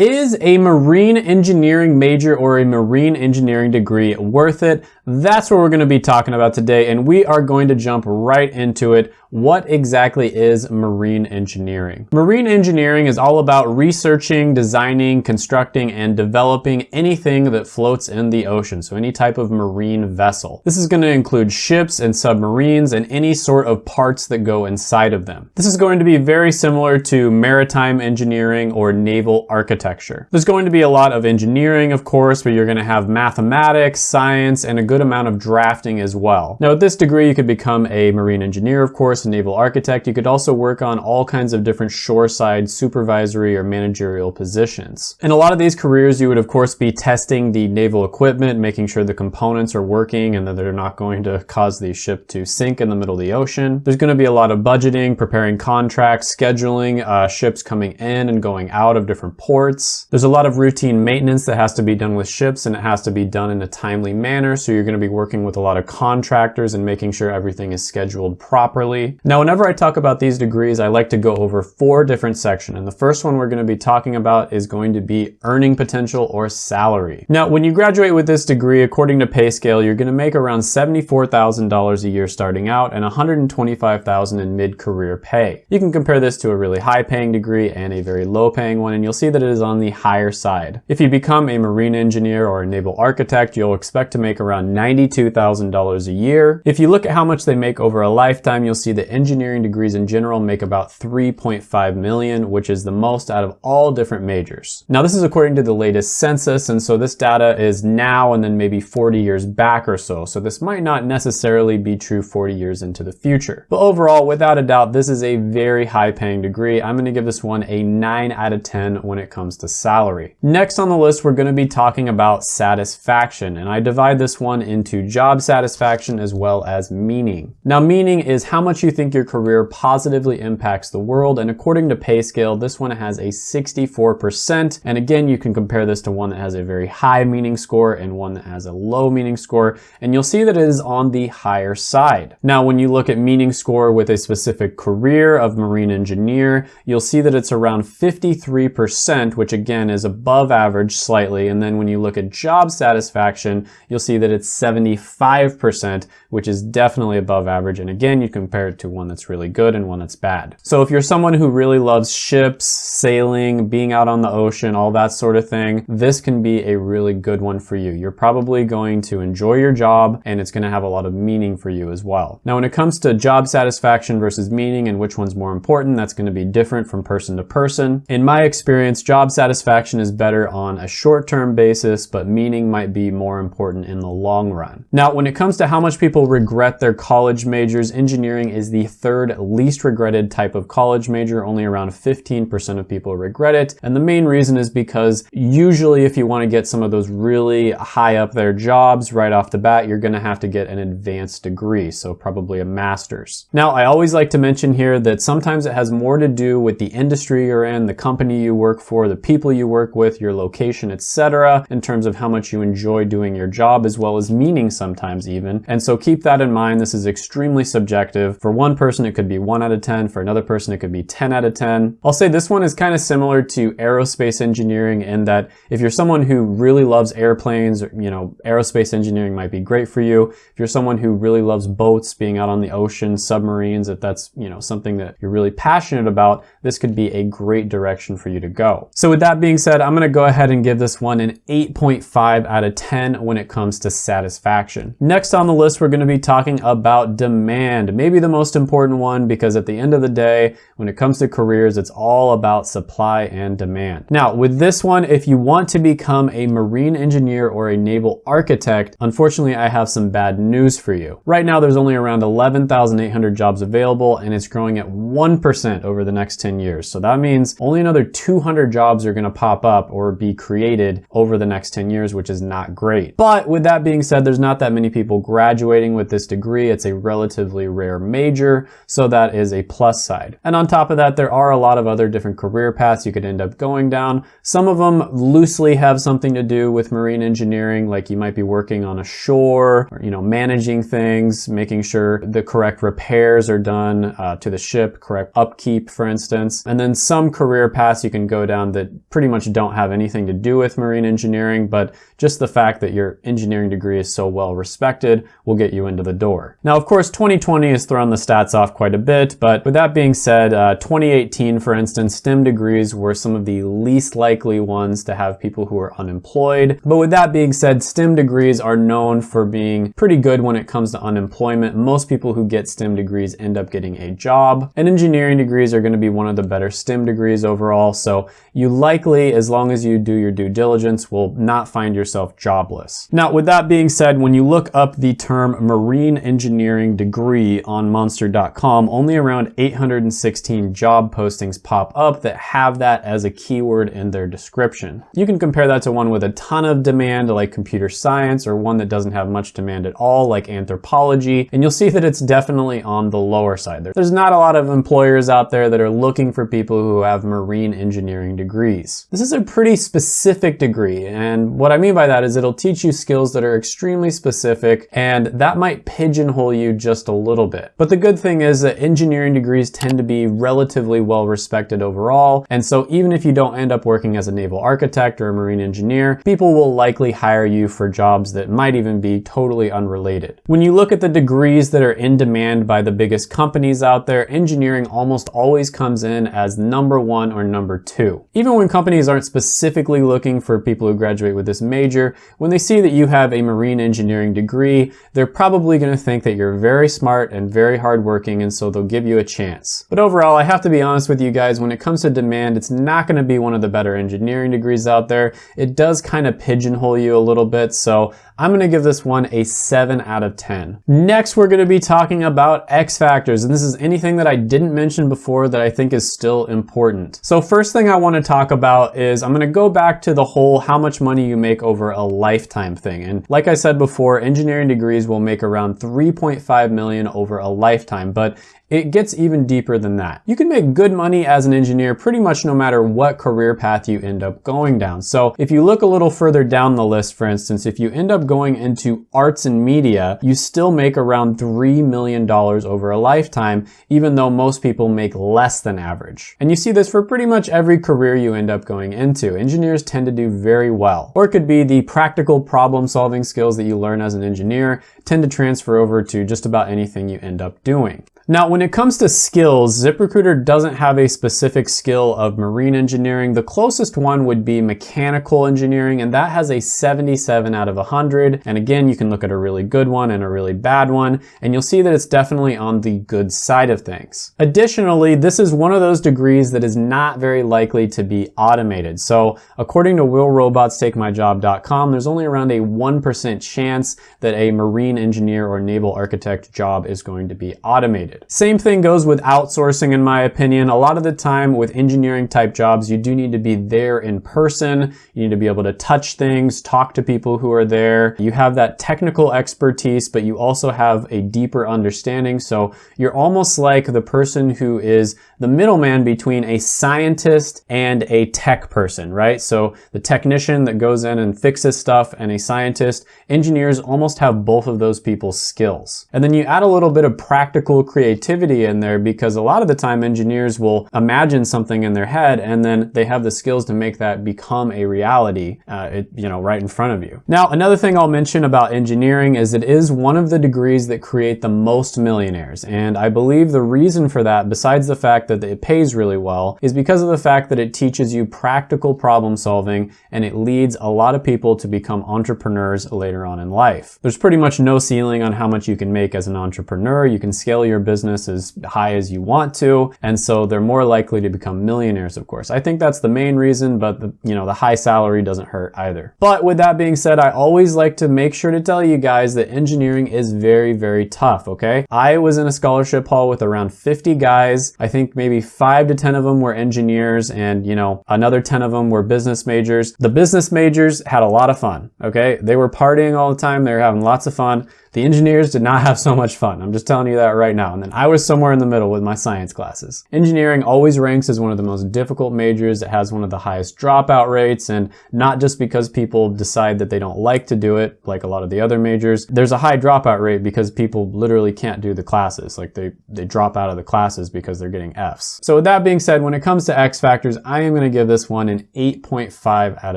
Is a marine engineering major or a marine engineering degree worth it? That's what we're gonna be talking about today, and we are going to jump right into it. What exactly is marine engineering? Marine engineering is all about researching, designing, constructing, and developing anything that floats in the ocean, so any type of marine vessel. This is gonna include ships and submarines and any sort of parts that go inside of them. This is going to be very similar to maritime engineering or naval architecture. There's going to be a lot of engineering, of course, but you're gonna have mathematics, science, and a good amount of drafting as well. Now with this degree, you could become a marine engineer, of course, a naval architect. You could also work on all kinds of different shoreside supervisory or managerial positions. In a lot of these careers, you would of course be testing the naval equipment, making sure the components are working and that they're not going to cause the ship to sink in the middle of the ocean. There's gonna be a lot of budgeting, preparing contracts, scheduling uh, ships coming in and going out of different ports. There's a lot of routine maintenance that has to be done with ships and it has to be done in a timely manner. So you're gonna be working with a lot of contractors and making sure everything is scheduled properly. Now, whenever I talk about these degrees, I like to go over four different sections. And the first one we're gonna be talking about is going to be earning potential or salary. Now, when you graduate with this degree, according to PayScale, you're gonna make around $74,000 a year starting out and $125,000 in mid-career pay. You can compare this to a really high paying degree and a very low paying one, and you'll see that it is on the higher side. If you become a marine engineer or a naval architect, you'll expect to make around $92,000 a year. If you look at how much they make over a lifetime, you'll see that engineering degrees in general make about 3.5 million, which is the most out of all different majors. Now this is according to the latest census, and so this data is now and then maybe 40 years back or so. So this might not necessarily be true 40 years into the future. But overall, without a doubt, this is a very high paying degree. I'm gonna give this one a nine out of 10 when it comes to salary. Next on the list, we're gonna be talking about satisfaction, and I divide this one into job satisfaction as well as meaning. Now meaning is how much you think think your career positively impacts the world. And according to PayScale, this one has a 64%. And again, you can compare this to one that has a very high meaning score and one that has a low meaning score. And you'll see that it is on the higher side. Now, when you look at meaning score with a specific career of marine engineer, you'll see that it's around 53%, which again is above average slightly. And then when you look at job satisfaction, you'll see that it's 75%, which is definitely above average. And again, you compare it to one that's really good and one that's bad. So if you're someone who really loves ships, sailing, being out on the ocean, all that sort of thing, this can be a really good one for you. You're probably going to enjoy your job and it's gonna have a lot of meaning for you as well. Now, when it comes to job satisfaction versus meaning and which one's more important, that's gonna be different from person to person. In my experience, job satisfaction is better on a short-term basis, but meaning might be more important in the long run. Now, when it comes to how much people regret their college majors, engineering is the third least regretted type of college major. Only around 15% of people regret it. And the main reason is because usually if you want to get some of those really high up there jobs right off the bat, you're going to have to get an advanced degree. So probably a master's. Now, I always like to mention here that sometimes it has more to do with the industry you're in, the company you work for, the people you work with, your location, etc. in terms of how much you enjoy doing your job as well as meaning sometimes even. And so keep that in mind. This is extremely subjective. For one person, it could be 1 out of 10. For another person, it could be 10 out of 10. I'll say this one is kind of similar to aerospace engineering in that if you're someone who really loves airplanes, you know, aerospace engineering might be great for you. If you're someone who really loves boats, being out on the ocean, submarines, if that's, you know, something that you're really passionate about, this could be a great direction for you to go. So with that being said, I'm going to go ahead and give this one an 8.5 out of 10 when it comes to satisfaction. Next on the list, we're going to be talking about demand, maybe the most important important one because at the end of the day, when it comes to careers, it's all about supply and demand. Now, with this one, if you want to become a marine engineer or a naval architect, unfortunately, I have some bad news for you. Right now, there's only around 11,800 jobs available and it's growing at 1% over the next 10 years. So that means only another 200 jobs are gonna pop up or be created over the next 10 years, which is not great. But with that being said, there's not that many people graduating with this degree. It's a relatively rare major, so that is a plus side. And on top of that, there are a lot of other different career paths you could end up going down. Some of them loosely have something to do with marine engineering, like you might be working on a shore, or, you know, managing things, making sure the correct repairs are done uh, to the ship, correct upkeep, for instance. And then some career paths you can go down that pretty much don't have anything to do with marine engineering, but just the fact that your engineering degree is so well respected will get you into the door. Now, of course, 2020 has thrown the stats off quite a bit, but with that being said, uh, 2018, for instance, STEM degrees were some of the least likely ones to have people who are unemployed. But with that being said, STEM degrees are known for being pretty good when it comes to unemployment. Most people who get STEM degrees end up getting a job, and engineering degrees are going to be one of the better STEM degrees overall. So you likely, as long as you do your due diligence, will not find yourself jobless. Now, with that being said, when you look up the term marine engineering degree on monster.com, only around 816 job postings pop up that have that as a keyword in their description. You can compare that to one with a ton of demand like computer science or one that doesn't have much demand at all like anthropology, and you'll see that it's definitely on the lower side. There's not a lot of employers out there that are looking for people who have marine engineering degrees. This is a pretty specific degree, and what I mean by that is it'll teach you skills that are extremely specific, and that might pigeonhole you just a little bit. But the good thing is that engineering degrees tend to be relatively well respected overall, and so even if you don't end up working as a naval architect or a marine engineer, people will likely hire you for jobs that might even be totally unrelated. When you look at the degrees that are in demand by the biggest companies out there, engineering almost always comes in as number one or number two. Even when companies aren't specifically looking for people who graduate with this major, when they see that you have a marine engineering degree, they're probably going to think that you're very smart and very hardworking and so they'll give you a chance. But overall, I have to be honest with you guys, when it comes to demand, it's not going to be one of the better engineering degrees out there. It does kind of pigeonhole you a little bit, so I'm gonna give this one a 7 out of 10. Next, we're gonna be talking about X factors, and this is anything that I didn't mention before that I think is still important. So first thing I wanna talk about is I'm gonna go back to the whole how much money you make over a lifetime thing. And like I said before, engineering degrees will make around 3.5 million over a lifetime, but it gets even deeper than that. You can make good money as an engineer pretty much no matter what career path you end up going down. So if you look a little further down the list, for instance, if you end up going into arts and media, you still make around $3 million over a lifetime, even though most people make less than average. And you see this for pretty much every career you end up going into. Engineers tend to do very well. Or it could be the practical problem solving skills that you learn as an engineer tend to transfer over to just about anything you end up doing. Now, when it comes to skills, ZipRecruiter doesn't have a specific skill of marine engineering. The closest one would be mechanical engineering, and that has a 77 out of 100. And again, you can look at a really good one and a really bad one, and you'll see that it's definitely on the good side of things. Additionally, this is one of those degrees that is not very likely to be automated. So according to willrobotstakemyjob.com, there's only around a 1% chance that a marine engineer or naval architect job is going to be automated. Same thing goes with outsourcing in my opinion. A lot of the time with engineering type jobs, you do need to be there in person. You need to be able to touch things, talk to people who are there. You have that technical expertise, but you also have a deeper understanding. So you're almost like the person who is the middleman between a scientist and a tech person, right? So the technician that goes in and fixes stuff and a scientist, engineers almost have both of those people's skills. And then you add a little bit of practical creativity creativity in there because a lot of the time engineers will imagine something in their head and then they have the skills to make that become a reality, uh, it, you know, right in front of you. Now, another thing I'll mention about engineering is it is one of the degrees that create the most millionaires. And I believe the reason for that, besides the fact that it pays really well, is because of the fact that it teaches you practical problem solving and it leads a lot of people to become entrepreneurs later on in life. There's pretty much no ceiling on how much you can make as an entrepreneur. You can scale your business business as high as you want to. And so they're more likely to become millionaires, of course. I think that's the main reason, but the, you know, the high salary doesn't hurt either. But with that being said, I always like to make sure to tell you guys that engineering is very, very tough, okay? I was in a scholarship hall with around 50 guys. I think maybe five to 10 of them were engineers and, you know, another 10 of them were business majors. The business majors had a lot of fun, okay? They were partying all the time. They were having lots of fun. The engineers did not have so much fun. I'm just telling you that right now. And then I was somewhere in the middle with my science classes. Engineering always ranks as one of the most difficult majors. It has one of the highest dropout rates and not just because people decide that they don't like to do it, like a lot of the other majors. There's a high dropout rate because people literally can't do the classes. Like they, they drop out of the classes because they're getting Fs. So with that being said, when it comes to X factors, I am gonna give this one an 8.5 out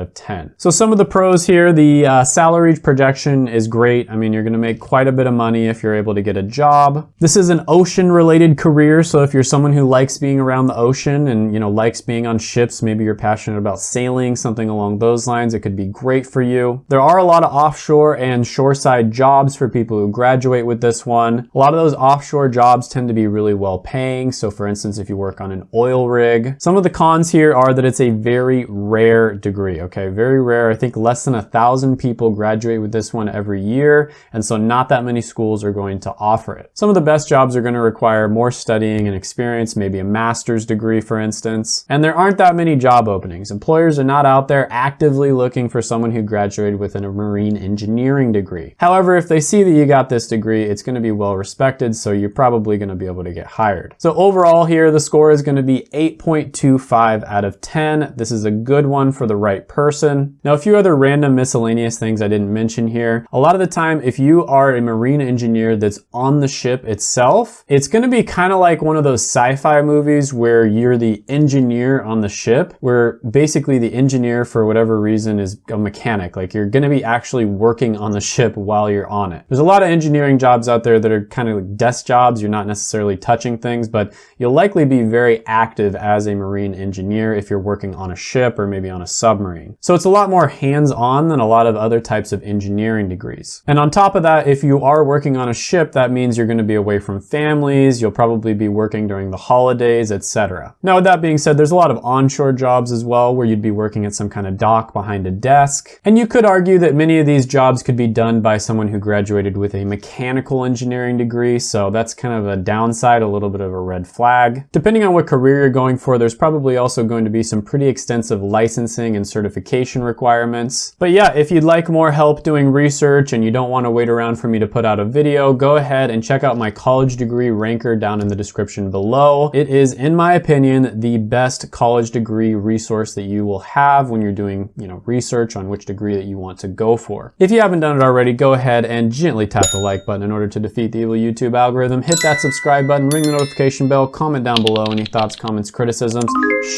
of 10. So some of the pros here, the uh, salary projection is great. I mean, you're gonna make quite a bit of money if you're able to get a job. This is an ocean related career. So if you're someone who likes being around the ocean and, you know, likes being on ships, maybe you're passionate about sailing, something along those lines, it could be great for you. There are a lot of offshore and shoreside jobs for people who graduate with this one. A lot of those offshore jobs tend to be really well paying. So for instance, if you work on an oil rig, some of the cons here are that it's a very rare degree, okay? Very rare. I think less than a thousand people graduate with this one every year. And so not that many schools are going to offer it. Some of the best jobs are going to require more studying and experience, maybe a master's degree, for instance. And there aren't that many job openings. Employers are not out there actively looking for someone who graduated with a marine engineering degree. However, if they see that you got this degree, it's going to be well respected, so you're probably going to be able to get hired. So overall here, the score is going to be 8.25 out of 10. This is a good one for the right person. Now, a few other random miscellaneous things I didn't mention here. A lot of the time, if you are a marine engineer that's on the ship itself, it's gonna be kind of like one of those sci-fi movies where you're the engineer on the ship, where basically the engineer for whatever reason is a mechanic. Like you're gonna be actually working on the ship while you're on it. There's a lot of engineering jobs out there that are kind of like desk jobs. You're not necessarily touching things, but you'll likely be very active as a marine engineer if you're working on a ship or maybe on a submarine. So it's a lot more hands-on than a lot of other types of engineering degrees. And on top of that, if you are working on a ship, that means you're going to be away from families, you'll probably be working during the holidays, etc. Now with that being said, there's a lot of onshore jobs as well where you'd be working at some kind of dock behind a desk. And you could argue that many of these jobs could be done by someone who graduated with a mechanical engineering degree, so that's kind of a downside, a little bit of a red flag. Depending on what career you're going for, there's probably also going to be some pretty extensive licensing and certification requirements. But yeah, if you'd like more help doing research and you don't want to wait around for me to put out a video, go ahead and check out my college degree ranker down in the description below. It is, in my opinion, the best college degree resource that you will have when you're doing, you know, research on which degree that you want to go for. If you haven't done it already, go ahead and gently tap the like button in order to defeat the evil YouTube algorithm. Hit that subscribe button, ring the notification bell, comment down below any thoughts, comments, criticisms.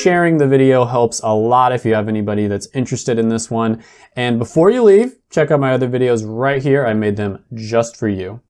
Sharing the video helps a lot if you have anybody that's interested in this one. And before you leave, check out my other videos right here. I made them just for you.